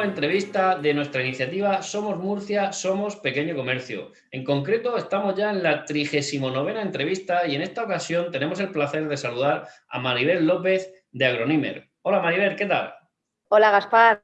nueva entrevista de nuestra iniciativa Somos Murcia, Somos Pequeño Comercio. En concreto, estamos ya en la 39 entrevista y en esta ocasión tenemos el placer de saludar a Maribel López de Agronimer. Hola Maribel, ¿qué tal? Hola Gaspar,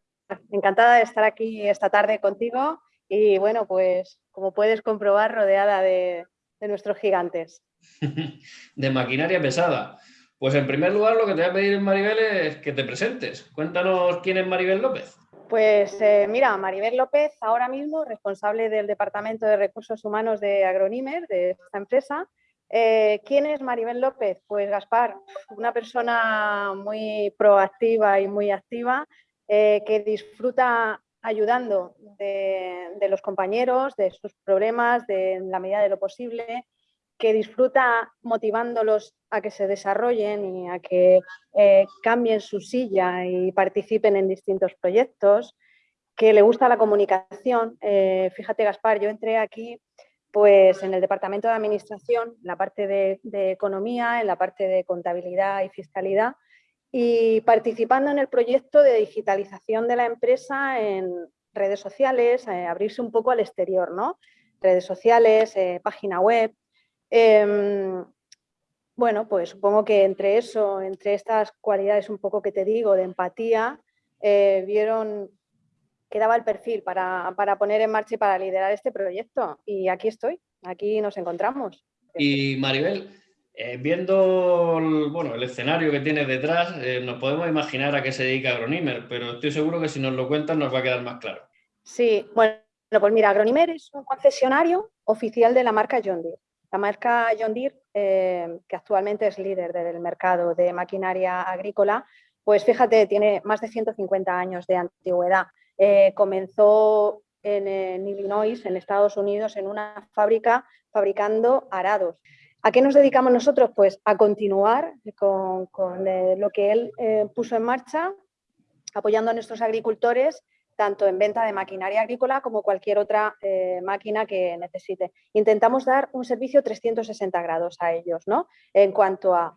encantada de estar aquí esta tarde contigo y bueno, pues como puedes comprobar, rodeada de, de nuestros gigantes. de maquinaria pesada. Pues en primer lugar lo que te voy a pedir, Maribel, es que te presentes. Cuéntanos quién es Maribel López. Pues eh, mira, Maribel López, ahora mismo responsable del Departamento de Recursos Humanos de Agronimer, de esta empresa. Eh, ¿Quién es Maribel López? Pues Gaspar, una persona muy proactiva y muy activa eh, que disfruta ayudando de, los compañeros, de sus problemas, de en la medida de lo posible, que disfruta motivándolos a que se desarrollen y a que eh, cambien su silla y participen en distintos proyectos, que le gusta la comunicación. Eh, fíjate, Gaspar, yo entré aquí pues, en el Departamento de Administración, en la parte de, Economía, en la parte de Contabilidad y Fiscalidad, y participando en el proyecto de digitalización de la empresa en redes sociales, eh, abrirse un poco al exterior, ¿no? Redes sociales, página web, Em, bueno, pues supongo que entre eso, entre estas cualidades un poco que te digo de empatía, eh, vieron que daba el perfil para, poner en marcha y para liderar este proyecto. Y aquí estoy, aquí nos encontramos. Y Maribel, eh, viendo el, bueno, el escenario que tienes detrás, eh, nos podemos imaginar a qué se dedica Agronimer, pero estoy seguro que si nos lo cuentas nos va a quedar más claro. Sí, bueno, pues mira, Agronimer es un concesionario oficial de la marca John Deere. La marca John Deere, eh, que actualmente es líder del mercado de maquinaria agrícola, pues fíjate, tiene más de 150 años de antigüedad. Eh, comenzó en, Illinois, en Estados Unidos, en una fábrica fabricando arados. ¿A qué nos dedicamos nosotros? Pues a continuar con, eh, lo que él puso en marcha, apoyando a nuestros agricultores tanto en venta de maquinaria agrícola como cualquier otra eh, máquina que necesite. Intentamos dar un servicio 360 grados a ellos, ¿no? En cuanto a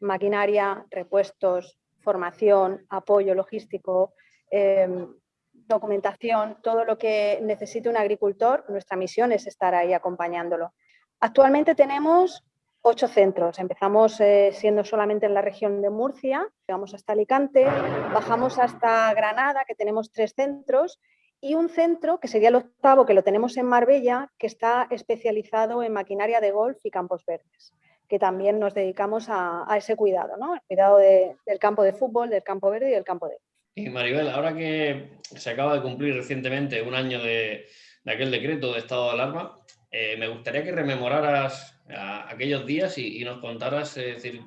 maquinaria, repuestos, formación, apoyo logístico, em, documentación, todo lo que necesite un agricultor, nuestra misión es estar ahí acompañándolo. Actualmente tenemos ocho centros. Empezamos eh, siendo solamente en la región de Murcia, llegamos hasta Alicante, bajamos hasta Granada, que tenemos tres centros, y un centro, que sería el octavo, que lo tenemos en Marbella, que está especializado en maquinaria de golf y campos verdes, que también nos dedicamos a, ese cuidado, ¿no? el cuidado del campo de fútbol, del campo verde y del campo de Y Maribel, ahora que se acaba de cumplir recientemente un año de, aquel decreto de estado de alarma, eh, me gustaría que rememoraras aquellos días y, nos contaras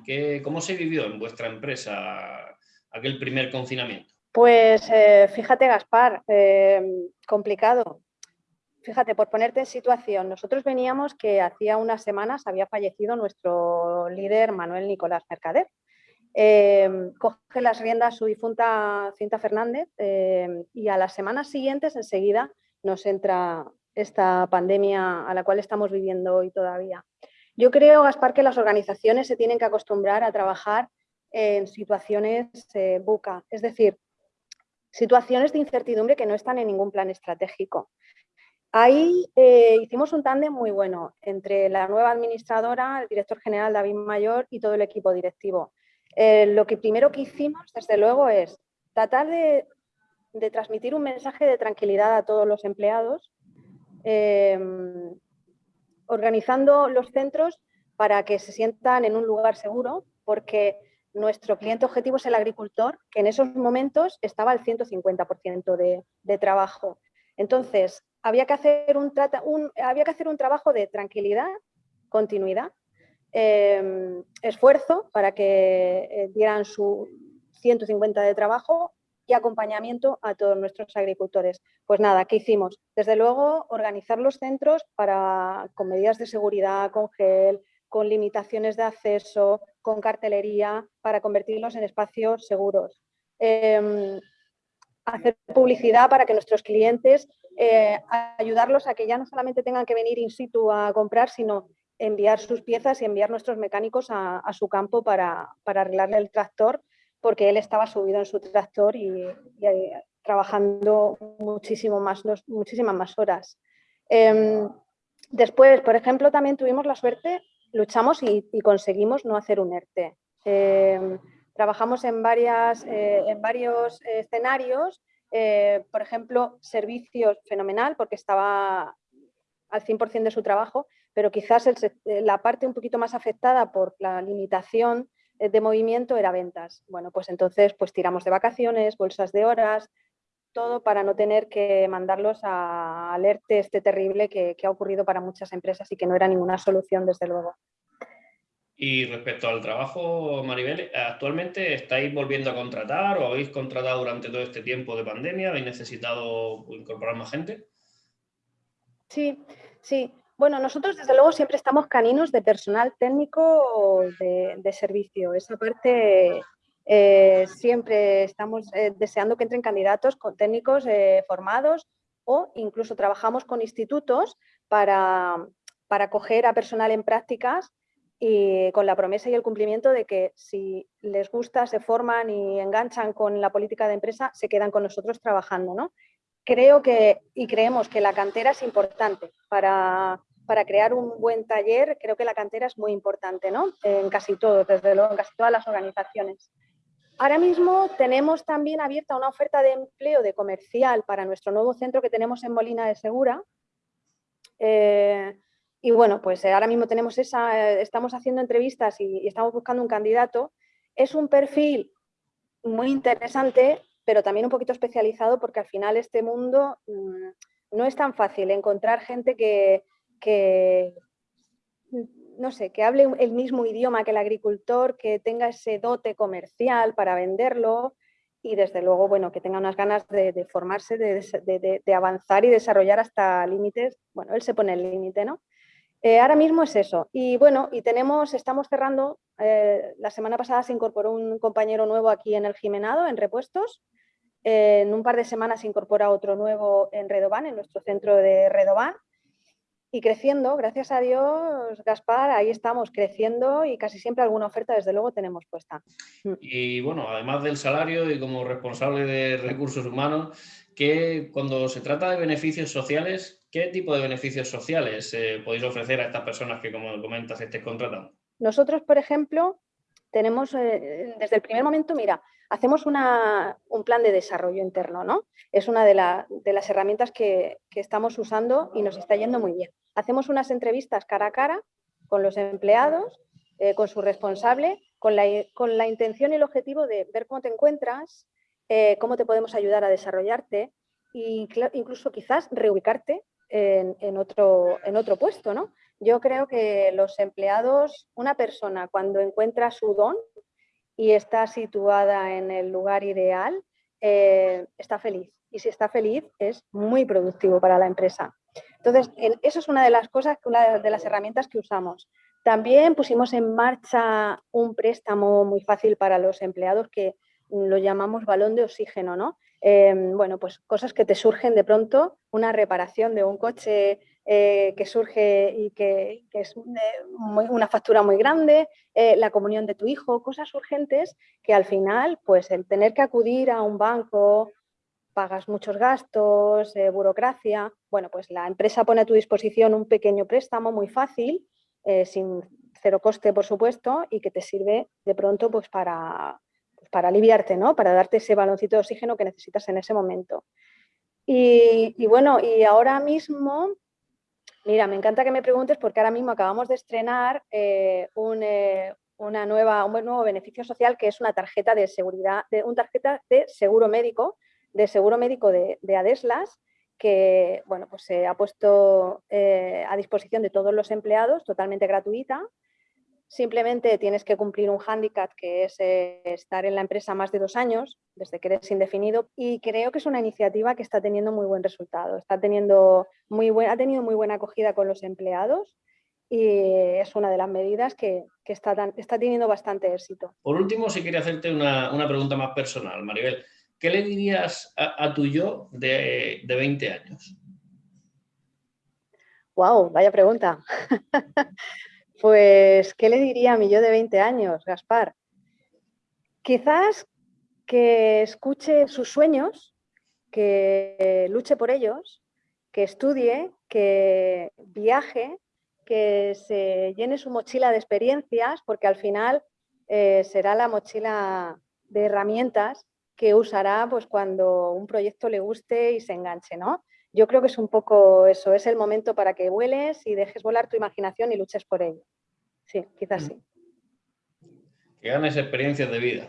qué, cómo se vivió en vuestra empresa aquel primer confinamiento. Pues eh, fíjate, Gaspar, eh, complicado. Fíjate, por ponerte en situación, nosotros veníamos que hacía unas semanas había fallecido nuestro líder Manuel Nicolás Mercader. Eh, coge las riendas su difunta Cinta Fernández y a las semanas siguientes enseguida nos entra esta pandemia a la cual estamos viviendo hoy todavía. Yo creo, Gaspar, que las organizaciones se tienen que acostumbrar a trabajar en situaciones eh, buca, es decir, situaciones de incertidumbre que no están en ningún plan estratégico. Ahí eh, hicimos un tándem muy bueno entre la nueva administradora, el director general David Mayor y todo el equipo directivo. Eh, lo que primero que hicimos, desde luego, es tratar de, transmitir un mensaje de tranquilidad a todos los empleados, organizando los centros para que se sientan en un lugar seguro, porque nuestro cliente objetivo es el agricultor, que en esos momentos estaba al 150% de, de, trabajo. Entonces, había que, hacer un, había que hacer un trabajo de tranquilidad, continuidad, em, esfuerzo para que eh, dieran su 150 de trabajo y acompañamiento a todos nuestros agricultores. Pues nada, ¿qué hicimos? Desde luego, organizar los centros para, con medidas de seguridad, con gel, con limitaciones de acceso, con cartelería, para convertirlos en espacios seguros. Em, hacer publicidad para que nuestros clientes, eh, ayudarlos a que ya no solamente tengan que venir in situ a comprar, sino enviar sus piezas y enviar nuestros mecánicos a, su campo para, para arreglarle el tractor porque él estaba subido en su tractor y, trabajando muchísimo más, muchísimas más horas. Em, después, por ejemplo, también tuvimos la suerte, luchamos y, conseguimos no hacer un ERTE. Em, trabajamos en, varias, eh, en varios escenarios, eh, por ejemplo, servicios fenomenal porque estaba al 100% de su trabajo, pero quizás la parte un poquito más afectada por la limitación de movimiento era ventas. Bueno, pues entonces pues tiramos de vacaciones, bolsas de horas, todo para no tener que mandarlos a alerte este terrible que, ha ocurrido para muchas empresas y que no era ninguna solución, desde luego. Y respecto al trabajo, Maribel, ¿actualmente estáis volviendo a contratar o habéis contratado durante todo este tiempo de pandemia? ¿Habéis necesitado incorporar más gente? Sí, sí. Bueno, nosotros desde luego siempre estamos caninos de personal técnico de, de servicio. Esa parte eh, siempre estamos eh, deseando que entren candidatos con técnicos eh, formados o incluso trabajamos con institutos para, para coger a personal en prácticas y con la promesa y el cumplimiento de que si les gusta, se forman y enganchan con la política de empresa, se quedan con nosotros trabajando. ¿no? Creo que y creemos que la cantera es importante para, para crear un buen taller, creo que la cantera es muy importante, ¿no? En casi todo, desde luego, en casi todas las organizaciones. Ahora mismo tenemos también abierta una oferta de empleo de comercial para nuestro nuevo centro que tenemos en Molina de Segura. Eh, y bueno, pues ahora mismo tenemos esa, estamos haciendo entrevistas y, estamos buscando un candidato. Es un perfil muy interesante, pero también un poquito especializado porque al final este mundo mm, no es tan fácil encontrar gente que no sé, que hable el mismo idioma que el agricultor, que tenga ese dote comercial para venderlo y desde luego, bueno, que tenga unas ganas de, formarse, de, avanzar y desarrollar hasta límites. Bueno, él se pone el límite, ¿no? Eh, ahora mismo es eso. Y bueno, y tenemos, estamos cerrando, eh, la semana pasada se incorporó un compañero nuevo aquí en el Jimenado, en repuestos. Eh, en un par de semanas se incorpora otro nuevo en Redobán, en nuestro centro de Redobán y creciendo, gracias a Dios, Gaspar, ahí estamos creciendo y casi siempre alguna oferta desde luego tenemos puesta. Mm. Y bueno, además del salario y como responsable de recursos humanos, que cuando se trata de beneficios sociales, ¿qué tipo de beneficios sociales eh, podéis ofrecer a estas personas que, como comentas, estés contratando? Nosotros, por ejemplo, tenemos eh, desde el primer momento, mira, hacemos un plan de desarrollo interno, ¿no? Es una de, las herramientas que, estamos usando y nos está yendo muy bien. Hacemos unas entrevistas cara a cara con los empleados, eh, con su responsable, con la, intención y el objetivo de ver cómo te encuentras, eh, cómo te podemos ayudar a desarrollarte e incluso quizás reubicarte en, otro, en otro puesto, ¿no? Yo creo que los empleados, una persona cuando encuentra su don, y está situada en el lugar ideal, eh, está feliz. Y si está feliz, es muy productivo para la empresa. Entonces, eso es una de las cosas, una de las herramientas que usamos. También pusimos en marcha un préstamo muy fácil para los empleados que lo llamamos balón de oxígeno, ¿no? Em, bueno, pues cosas que te surgen de pronto, una reparación de un coche eh, que surge y que, es una factura muy grande, eh, la comunión de tu hijo, cosas urgentes que al final, pues el tener que acudir a un banco, pagas muchos gastos, eh, burocracia, bueno, pues la empresa pone a tu disposición un pequeño préstamo muy fácil, sin cero coste, por supuesto, y que te sirve de pronto pues para, pues, para aliviarte, ¿no? Para darte ese baloncito de oxígeno que necesitas en ese momento. Y bueno, y ahora mismo Mira, me encanta que me preguntes porque ahora mismo acabamos de estrenar eh, un, eh, una nueva, un nuevo beneficio social que es una tarjeta de seguridad, de, una tarjeta de seguro médico, de seguro médico de, Adeslas, que bueno, pues se ha puesto eh, a disposición de todos los empleados totalmente gratuita Simplemente tienes que cumplir un hándicap que es eh, estar en la empresa más de dos años, desde que eres indefinido, y creo que es una iniciativa que está teniendo muy buen resultado. Está teniendo muy buen, ha tenido muy buena acogida con los empleados y es una de las medidas que, está, está, teniendo bastante éxito. Por último, si quería hacerte una, pregunta más personal, Maribel. ¿Qué le dirías a, tu yo de, de 20 años? ¡Wow! Vaya pregunta. Pues, ¿qué le diría a mi yo de 20 años, Gaspar? Quizás que escuche sus sueños que luche por ellos, que estudie, que viaje, que se llene su mochila de experiencias, porque al final eh, será la mochila de herramientas que usará pues, cuando un proyecto le guste y se enganche. ¿no? Yo creo que es un poco eso, es el momento para que vueles y dejes volar tu imaginación y luches por ello. Sí, quizás mm. sí. Que ganes experiencias de vida.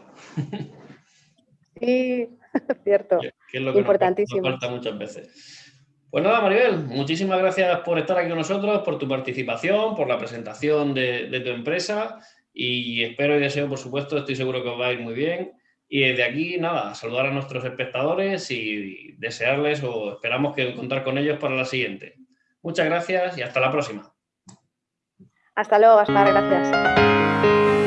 Sí, cierto. Que es lo que Importantísimo. Nos, falta muchas veces. Pues nada, Maribel, muchísimas gracias por estar aquí con nosotros, por tu participación, por la presentación de, de tu empresa y espero y deseo, por supuesto, estoy seguro que os va a ir muy bien. Y desde aquí, nada, saludar a nuestros espectadores y desearles o esperamos que contar con ellos para la siguiente. Muchas gracias y hasta la próxima. Hasta luego, hasta gracias.